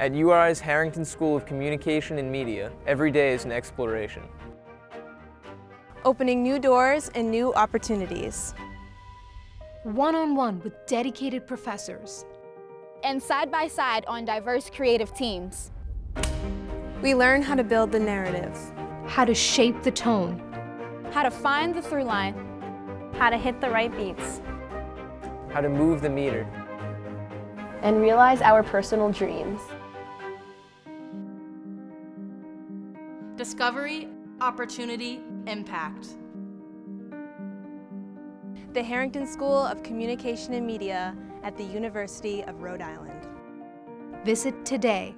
At URI's Harrington School of Communication and Media, every day is an exploration. Opening new doors and new opportunities. One-on-one -on -one with dedicated professors. And side by side on diverse creative teams. We learn how to build the narrative. How to shape the tone. How to find the through line. How to hit the right beats. How to move the meter. And realize our personal dreams. Discovery, opportunity, impact. The Harrington School of Communication and Media at the University of Rhode Island. Visit today